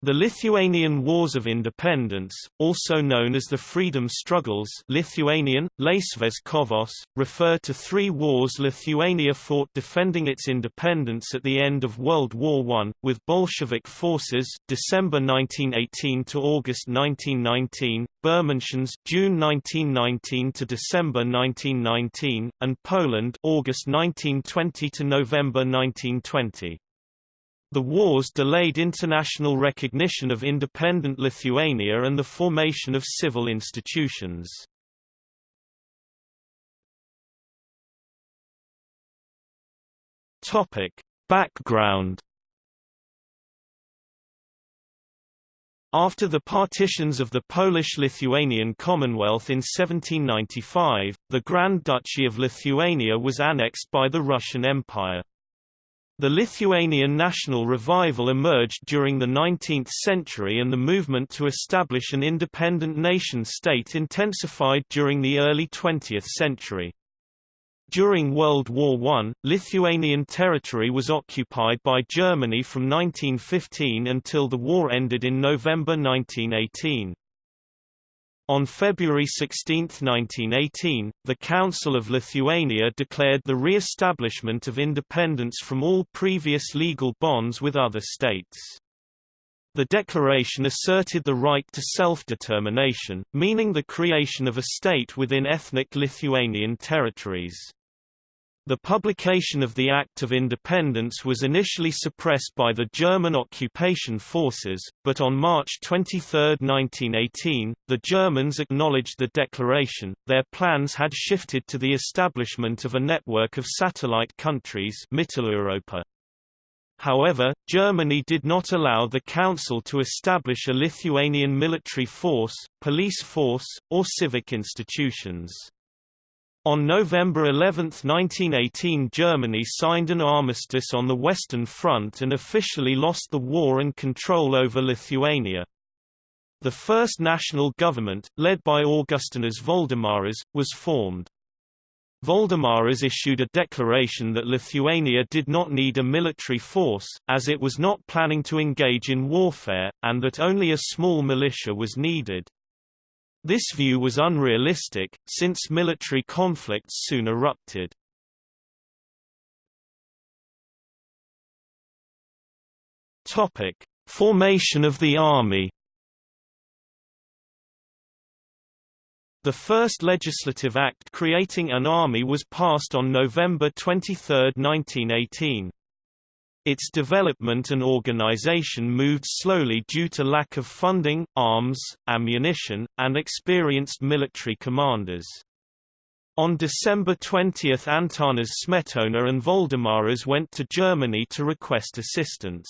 The Lithuanian Wars of Independence, also known as the Freedom Struggles Lithuanian, kovos, refer to three wars Lithuania fought defending its independence at the end of World War I, with Bolshevik forces December 1918 to August 1919, Bermontians June 1919 to December 1919, and Poland August 1920 to November 1920. The wars delayed international recognition of independent Lithuania and the formation of civil institutions. Topic: Background After the partitions of the Polish-Lithuanian Commonwealth in 1795, the Grand Duchy of Lithuania was annexed by the Russian Empire. The Lithuanian national revival emerged during the 19th century and the movement to establish an independent nation-state intensified during the early 20th century. During World War I, Lithuanian territory was occupied by Germany from 1915 until the war ended in November 1918. On February 16, 1918, the Council of Lithuania declared the re-establishment of independence from all previous legal bonds with other states. The declaration asserted the right to self-determination, meaning the creation of a state within ethnic Lithuanian territories. The publication of the Act of Independence was initially suppressed by the German occupation forces, but on March 23, 1918, the Germans acknowledged the declaration. Their plans had shifted to the establishment of a network of satellite countries Mitteleuropa. However, Germany did not allow the Council to establish a Lithuanian military force, police force, or civic institutions. On November 11, 1918 Germany signed an armistice on the Western Front and officially lost the war and control over Lithuania. The first national government, led by Augustinas Voldemaras, was formed. Voldemaras issued a declaration that Lithuania did not need a military force, as it was not planning to engage in warfare, and that only a small militia was needed. This view was unrealistic, since military conflicts soon erupted. Formation of the army. The first legislative act creating an army was passed on November 23, 1918. Its development and organization moved slowly due to lack of funding, arms, ammunition, and experienced military commanders. On December 20 Antanas Smetona and Voldemaras went to Germany to request assistance.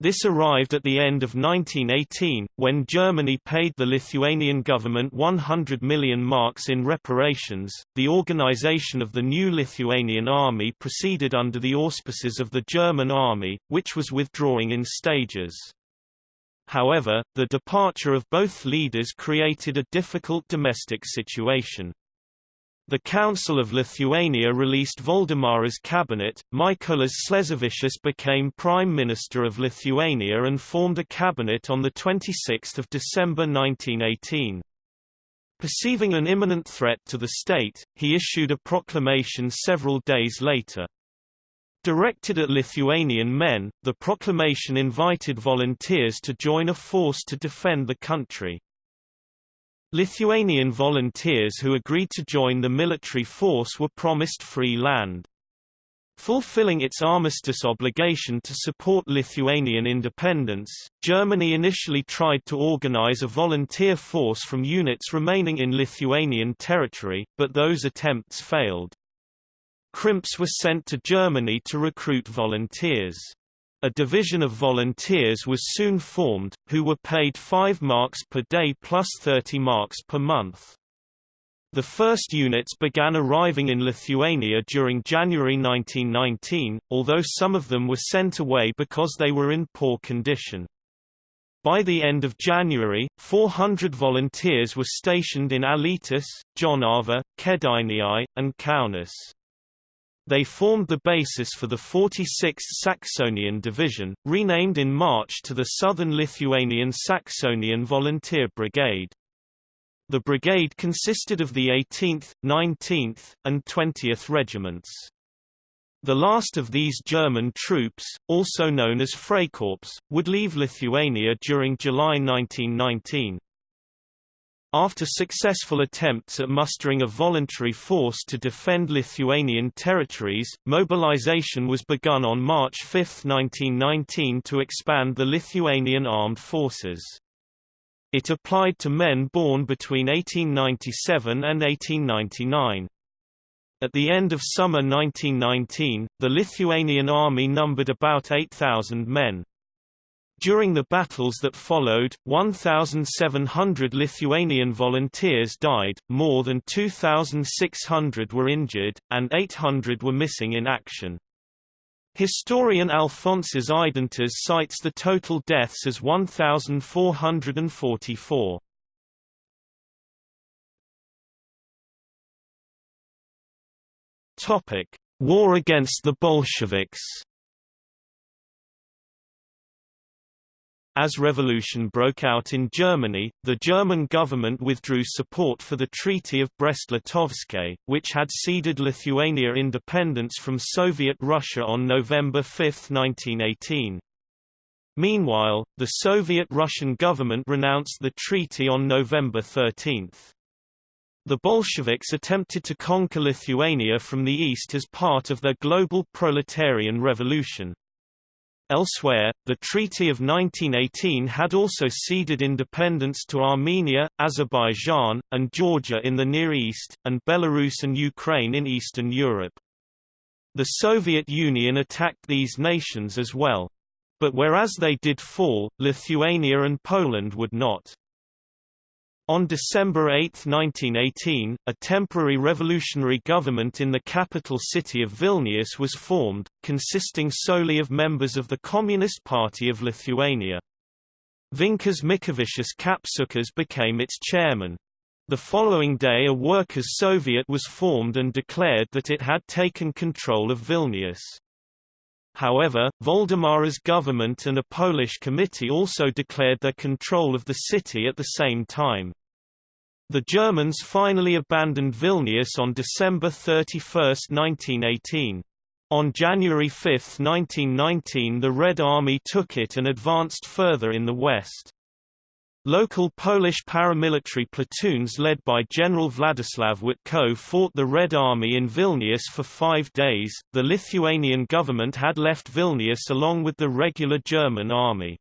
This arrived at the end of 1918, when Germany paid the Lithuanian government 100 million marks in reparations. The organization of the new Lithuanian army proceeded under the auspices of the German army, which was withdrawing in stages. However, the departure of both leaders created a difficult domestic situation. The Council of Lithuania released Voldemara's cabinet, Mykolas Sleževičius became Prime Minister of Lithuania and formed a cabinet on 26 December 1918. Perceiving an imminent threat to the state, he issued a proclamation several days later. Directed at Lithuanian men, the proclamation invited volunteers to join a force to defend the country. Lithuanian volunteers who agreed to join the military force were promised free land. Fulfilling its armistice obligation to support Lithuanian independence, Germany initially tried to organize a volunteer force from units remaining in Lithuanian territory, but those attempts failed. Crimps were sent to Germany to recruit volunteers. A division of volunteers was soon formed, who were paid 5 marks per day plus 30 marks per month. The first units began arriving in Lithuania during January 1919, although some of them were sent away because they were in poor condition. By the end of January, 400 volunteers were stationed in Alytus, Jonava, Kėdainiai, and Kaunas. They formed the basis for the 46th Saxonian Division, renamed in March to the Southern Lithuanian Saxonian Volunteer Brigade. The brigade consisted of the 18th, 19th, and 20th regiments. The last of these German troops, also known as Freikorps, would leave Lithuania during July 1919. After successful attempts at mustering a voluntary force to defend Lithuanian territories, mobilization was begun on March 5, 1919 to expand the Lithuanian armed forces. It applied to men born between 1897 and 1899. At the end of summer 1919, the Lithuanian army numbered about 8,000 men. During the battles that followed, 1,700 Lithuanian volunteers died, more than 2,600 were injured, and 800 were missing in action. Historian Alfonsas Eidintas cites the total deaths as 1,444. Topic: War against the Bolsheviks. As revolution broke out in Germany, the German government withdrew support for the Treaty of Brest-Litovsk, which had ceded Lithuania independence from Soviet Russia on November 5, 1918. Meanwhile, the Soviet-Russian government renounced the treaty on November 13. The Bolsheviks attempted to conquer Lithuania from the east as part of their global proletarian revolution. Elsewhere, the Treaty of 1918 had also ceded independence to Armenia, Azerbaijan, and Georgia in the Near East, and Belarus and Ukraine in Eastern Europe. The Soviet Union attacked these nations as well. But whereas they did fall, Lithuania and Poland would not. On December 8, 1918, a temporary revolutionary government in the capital city of Vilnius was formed, consisting solely of members of the Communist Party of Lithuania. Vincas Mykolaitis Kapsukas became its chairman. The following day a Workers' Soviet was formed and declared that it had taken control of Vilnius. However, Voldemara's government and a Polish committee also declared their control of the city at the same time. The Germans finally abandoned Vilnius on December 31, 1918. On January 5, 1919 the Red Army took it and advanced further in the west. Local Polish paramilitary platoons led by General Władysław Wejtko fought the Red Army in Vilnius for five days. The Lithuanian government had left Vilnius along with the regular German army.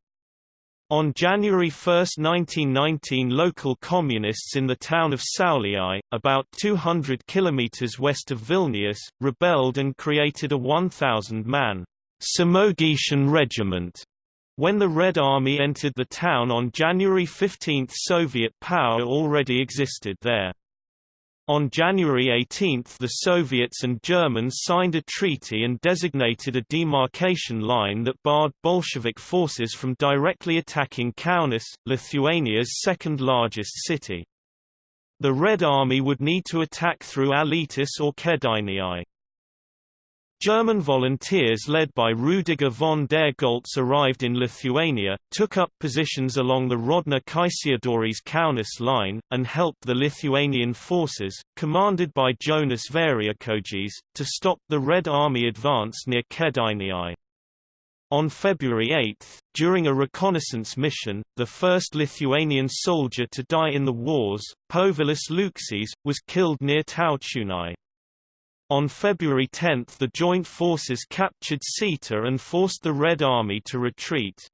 On January 1, 1919 local communists in the town of Šiauliai, about 200 kilometers west of Vilnius, rebelled and created a 1,000-man Samogitian regiment when the Red Army entered the town on January 15 Soviet power already existed there. On January 18 the Soviets and Germans signed a treaty and designated a demarcation line that barred Bolshevik forces from directly attacking Kaunas, Lithuania's second-largest city. The Red Army would need to attack through Alytus or Kėdainiai. German volunteers led by Rudiger von der Goltz arrived in Lithuania, took up positions along the Grodno-Kaišiadorys Kaunas line, and helped the Lithuanian forces, commanded by Jonas Variakojis, to stop the Red Army advance near Kėdainiai. On February 8, during a reconnaissance mission, the first Lithuanian soldier to die in the wars, Povilas Lukšys, was killed near Taučiūnai. On February 10 the joint forces captured Sėta and forced the Red Army to retreat.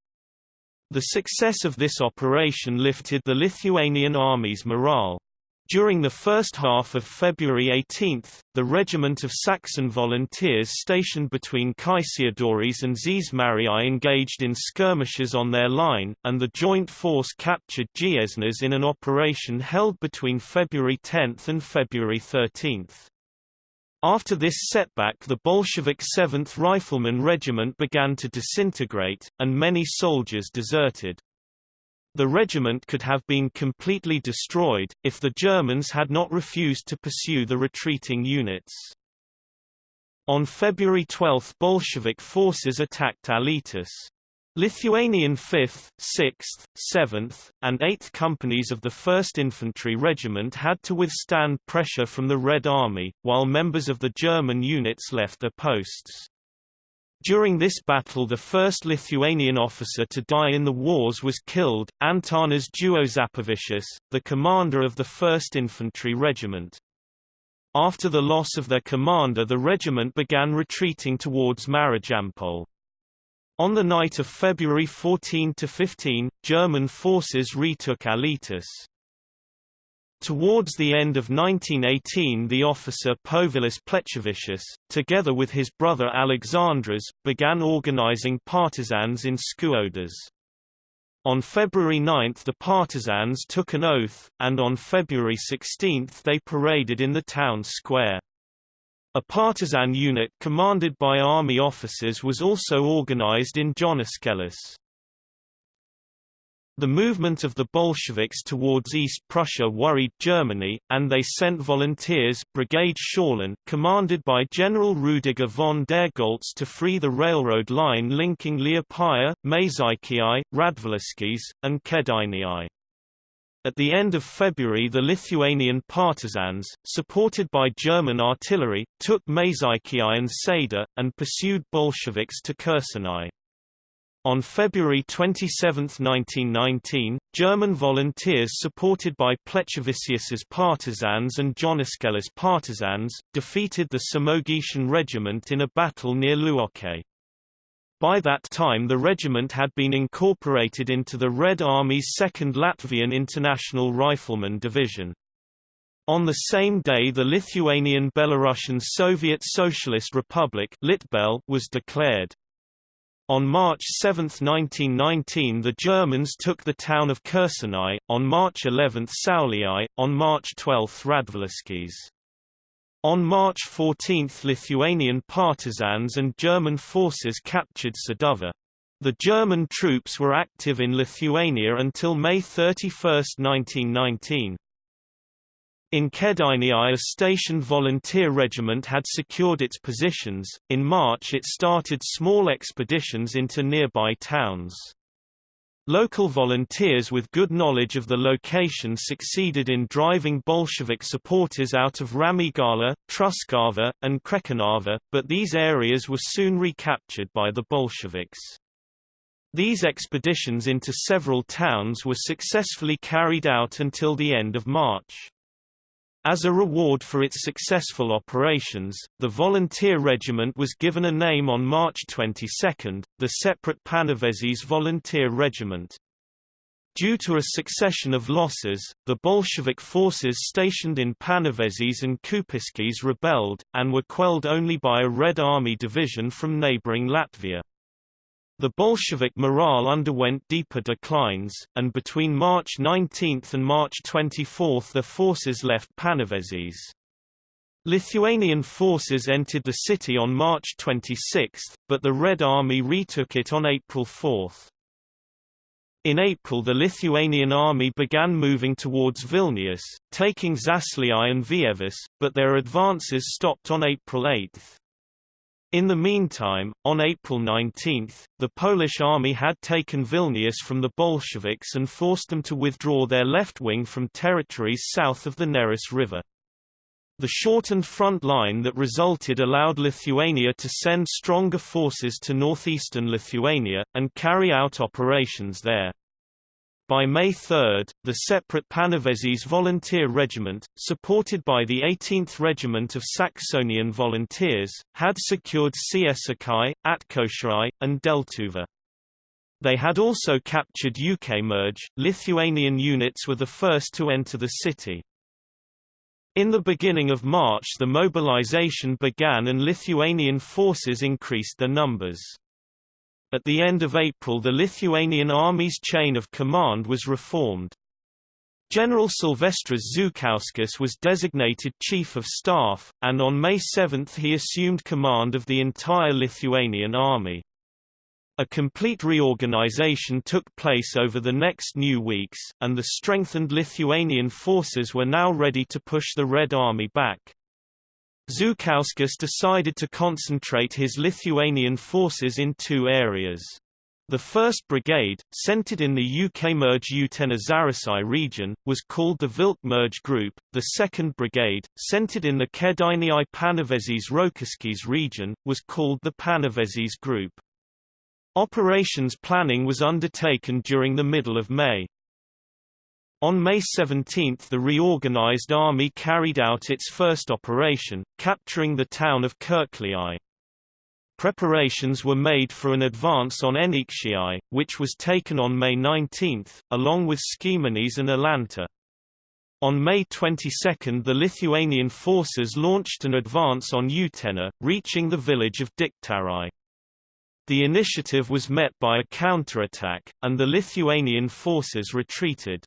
The success of this operation lifted the Lithuanian army's morale. During the first half of February 18, the regiment of Saxon volunteers stationed between Kaišiadorys and Žiežmariai engaged in skirmishes on their line, and the joint force captured Jieznas in an operation held between February 10 and February 13. After this setback the Bolshevik 7th Rifleman Regiment began to disintegrate, and many soldiers deserted. The regiment could have been completely destroyed, if the Germans had not refused to pursue the retreating units. On February 12 Bolshevik forces attacked Alytus. Lithuanian 5th, 6th, 7th, and 8th companies of the 1st Infantry Regiment had to withstand pressure from the Red Army, while members of the German units left their posts. During this battle the first Lithuanian officer to die in the wars was killed, Antanas Juozapavičius, the commander of the 1st Infantry Regiment. After the loss of their commander the regiment began retreating towards Marijampol. On the night of February 14–15, German forces retook Alytus. Towards the end of 1918 the officer Povilas Plechavičius, together with his brother Alexandras, began organizing partisans in Skuodas. On February 9 the partisans took an oath, and on February 16 they paraded in the town square. A partisan unit commanded by army officers was also organized in Joniškėlis. The movement of the Bolsheviks towards East Prussia worried Germany, and they sent volunteers Brigade Schaulen, commanded by General Rudiger von der Goltz to free the railroad line linking Liepāja, Mažeikiai, Radviliškis, and Kėdainiai. At the end of February the Lithuanian partisans, supported by German artillery, took Mažeikiai and Sēdė, and pursued Bolsheviks to Kuršėnai. On February 27, 1919, German volunteers supported by Plechavičius's partisans and Joniškėlis partisans, defeated the Samogitian regiment in a battle near Luokė. By that time the regiment had been incorporated into the Red Army's 2nd Latvian International Rifleman Division. On the same day the Lithuanian Belarusian Soviet Socialist Republic Litbel was declared. On March 7, 1919 the Germans took the town of Kuršėnai, on March 11 Šiauliai, on March 12 Radviliškis. On March 14 Lithuanian partisans and German forces captured Sūduva. The German troops were active in Lithuania until May 31, 1919. In Kėdainiai a stationed volunteer regiment had secured its positions. In March it started small expeditions into nearby towns. Local volunteers with good knowledge of the location succeeded in driving Bolshevik supporters out of Ramygala, Truskava, and Krekenava, but these areas were soon recaptured by the Bolsheviks. These expeditions into several towns were successfully carried out until the end of March. As a reward for its successful operations, the volunteer regiment was given a name on March 22, the separate Panevėžys Volunteer Regiment. Due to a succession of losses, the Bolshevik forces stationed in Panevėžys and Kupiškis rebelled, and were quelled only by a Red Army division from neighboring Latvia. The Bolshevik morale underwent deeper declines, and between March 19 and March 24 their forces left Panevėžys. Lithuanian forces entered the city on March 26, but the Red Army retook it on April 4. In April the Lithuanian army began moving towards Vilnius, taking Žasliai and Vievis, but their advances stopped on April 8. In the meantime, on April 19, the Polish army had taken Vilnius from the Bolsheviks and forced them to withdraw their left wing from territories south of the Neris River. The shortened front line that resulted allowed Lithuania to send stronger forces to northeastern Lithuania, and carry out operations there. By May 3, the separate Panevėžys Volunteer Regiment, supported by the 18th Regiment of Saxonian Volunteers, had secured Ciesakai, Atkošiai, and Deltuva. They had also captured Ukmergė. Lithuanian units were the first to enter the city. In the beginning of March the mobilization began and Lithuanian forces increased their numbers. At the end of April the Lithuanian Army's chain of command was reformed. General Silvestras Žukauskas was designated Chief of Staff, and on May 7 he assumed command of the entire Lithuanian army. A complete reorganization took place over the next new weeks, and the strengthened Lithuanian forces were now ready to push the Red Army back. Žukauskas decided to concentrate his Lithuanian forces in two areas. The 1st Brigade, centered in the Ukmergė Utena Zarasai region, was called the Ukmergė Group, the 2nd Brigade, centered in the Kėdainiai Panevėžys Rokiškis region, was called the Panevėžys Group. Operations planning was undertaken during the middle of May. On May 17 the reorganized army carried out its first operation, capturing the town of Kurkliai. Preparations were made for an advance on Anykščiai, which was taken on May 19, along with Skiemonys and Alanta. On May 22 the Lithuanian forces launched an advance on Utena, reaching the village of Diktarai. The initiative was met by a counterattack, and the Lithuanian forces retreated.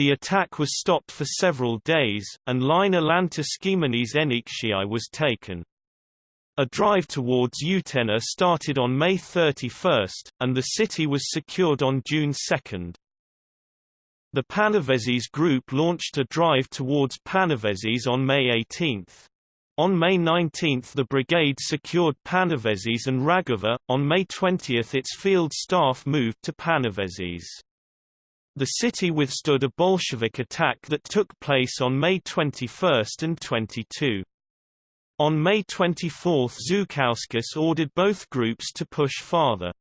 The attack was stopped for several days, and line Skiemonys Anykščiai was taken. A drive towards Utena started on May 31, and the city was secured on June 2. The Panevėžys group launched a drive towards Panevėžys on May 18. On May 19 the brigade secured Panevėžys and Raguva, on May 20 its field staff moved to Panevėžys. The city withstood a Bolshevik attack that took place on May 21 and 22. On May 24 Žukauskas ordered both groups to push farther.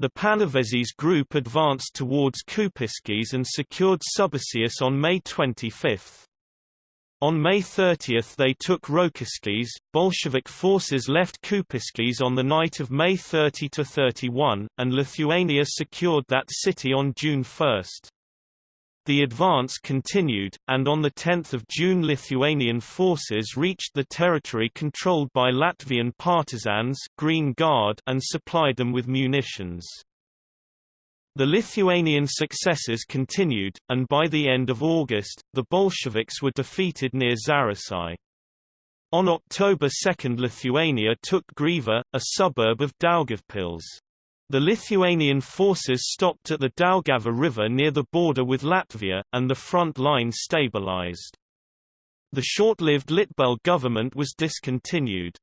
The Panevėžys group advanced towards Kupiškis and secured Subačius on May 25. On May 30 they took Rokiškis. Bolshevik forces left Kupiškis on the night of May 30–31, and Lithuania secured that city on June 1. The advance continued, and on 10 June Lithuanian forces reached the territory controlled by Latvian partisans Green Guard and supplied them with munitions. The Lithuanian successes continued, and by the end of August, the Bolsheviks were defeated near Zarasai. On October 2 Lithuania took Gryva, a suburb of Daugavpils. The Lithuanian forces stopped at the Daugava River near the border with Latvia, and the front line stabilized. The short-lived Litbel government was discontinued.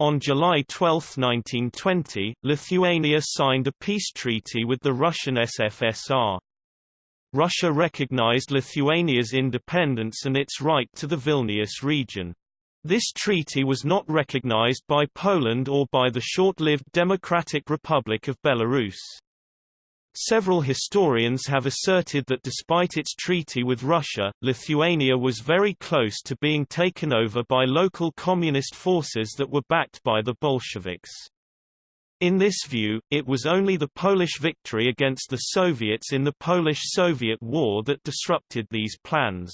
On July 12, 1920, Lithuania signed a peace treaty with the Russian SFSR. Russia recognized Lithuania's independence and its right to the Vilnius region. This treaty was not recognized by Poland or by the short-lived Democratic Republic of Belarus. Several historians have asserted that despite its treaty with Russia, Lithuania was very close to being taken over by local communist forces that were backed by the Bolsheviks. In this view, it was only the Polish victory against the Soviets in the Polish-Soviet War that disrupted these plans.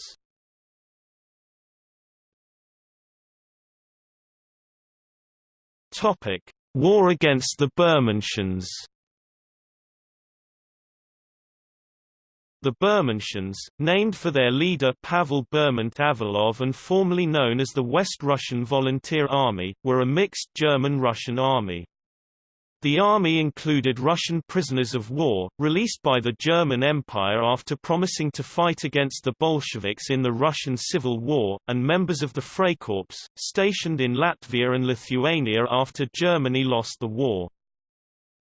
Topic: War against the Bermontians. The Bermontians, named for their leader Pavel Bermondt-Avilov and formerly known as the West Russian Volunteer Army, were a mixed German-Russian army. The army included Russian prisoners of war, released by the German Empire after promising to fight against the Bolsheviks in the Russian Civil War, and members of the Freikorps, stationed in Latvia and Lithuania after Germany lost the war.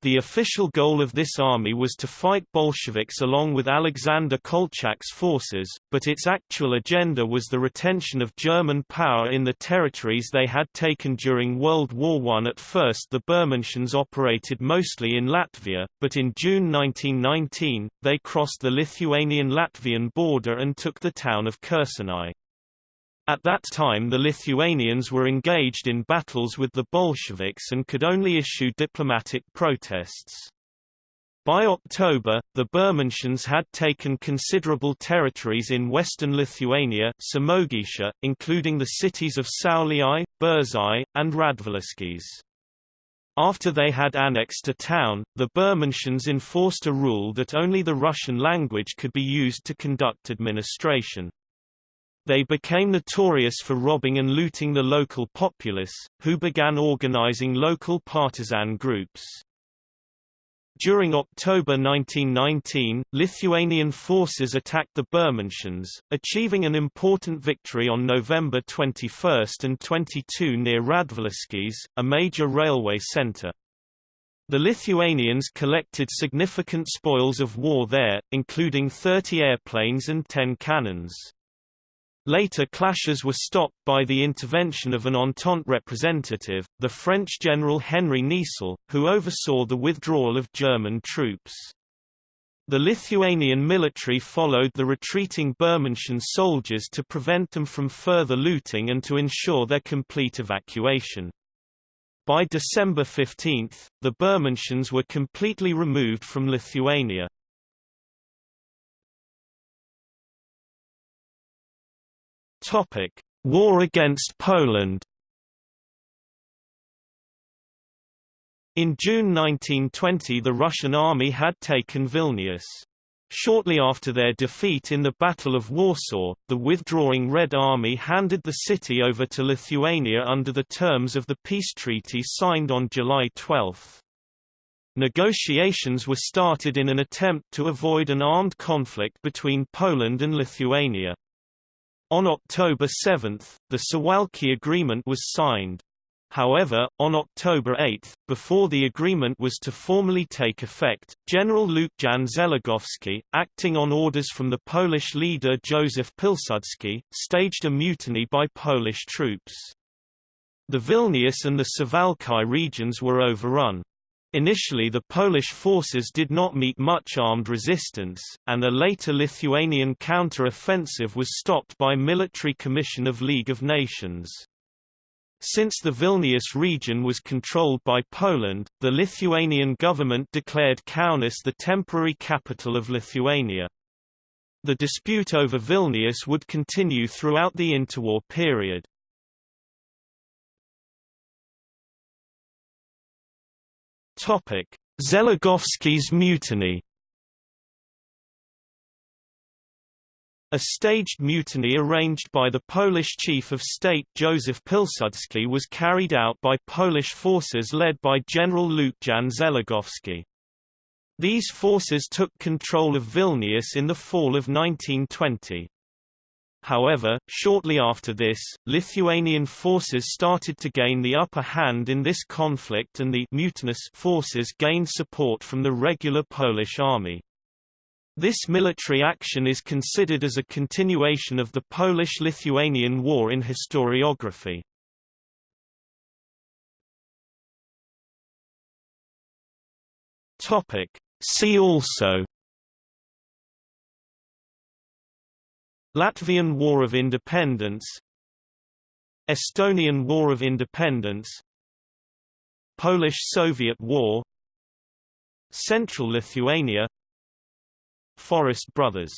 The official goal of this army was to fight Bolsheviks along with Alexander Kolchak's forces, but its actual agenda was the retention of German power in the territories they had taken during World War I. At first the Bermontians operated mostly in Latvia, but in June 1919, they crossed the Lithuanian-Latvian border and took the town of Kuršėnai. At that time the Lithuanians were engaged in battles with the Bolsheviks and could only issue diplomatic protests. By October, the Bermontians had taken considerable territories in western Lithuania Samogitia, including the cities of Šiauliai, Biržai, and Radviliškis. After they had annexed a town, the Bermontians enforced a rule that only the Russian language could be used to conduct administration. They became notorious for robbing and looting the local populace, who began organizing local partisan groups. During October 1919, Lithuanian forces attacked the Bermontians, achieving an important victory on November 21 and 22 near Radviliškis, a major railway centre. The Lithuanians collected significant spoils of war there, including 30 airplanes and 10 cannons. Later clashes were stopped by the intervention of an Entente representative, the French General Henry Niessel, who oversaw the withdrawal of German troops. The Lithuanian military followed the retreating Bermontian soldiers to prevent them from further looting and to ensure their complete evacuation. By December 15, the Bermontians were completely removed from Lithuania. Topic: War against Poland. In June 1920 the Russian army had taken Vilnius. Shortly after their defeat in the Battle of Warsaw, the withdrawing Red Army handed the city over to Lithuania under the terms of the peace treaty signed on July 12. Negotiations were started in an attempt to avoid an armed conflict between Poland and Lithuania. On October 7, the Suwałki Agreement was signed. However, on October 8, before the agreement was to formally take effect, General Łukasz Zeligowski, acting on orders from the Polish leader Józef Pilsudski, staged a mutiny by Polish troops. The Vilnius and the Suwałki regions were overrun. Initially the Polish forces did not meet much armed resistance, and a later Lithuanian counter-offensive was stopped by Military Commission of League of Nations. Since the Vilnius region was controlled by Poland, the Lithuanian government declared Kaunas the temporary capital of Lithuania. The dispute over Vilnius would continue throughout the interwar period. Topic: Zeligowski's mutiny. A staged mutiny arranged by the Polish Chief of State Joseph Pilsudski was carried out by Polish forces led by General Łukasz Zeligowski. These forces took control of Vilnius in the fall of 1920. However, shortly after this, Lithuanian forces started to gain the upper hand in this conflict and the mutinous forces gained support from the regular Polish army. This military action is considered as a continuation of the Polish-Lithuanian War in historiography. See also Latvian War of Independence Estonian War of Independence Polish-Soviet War Central Lithuania Forest Brothers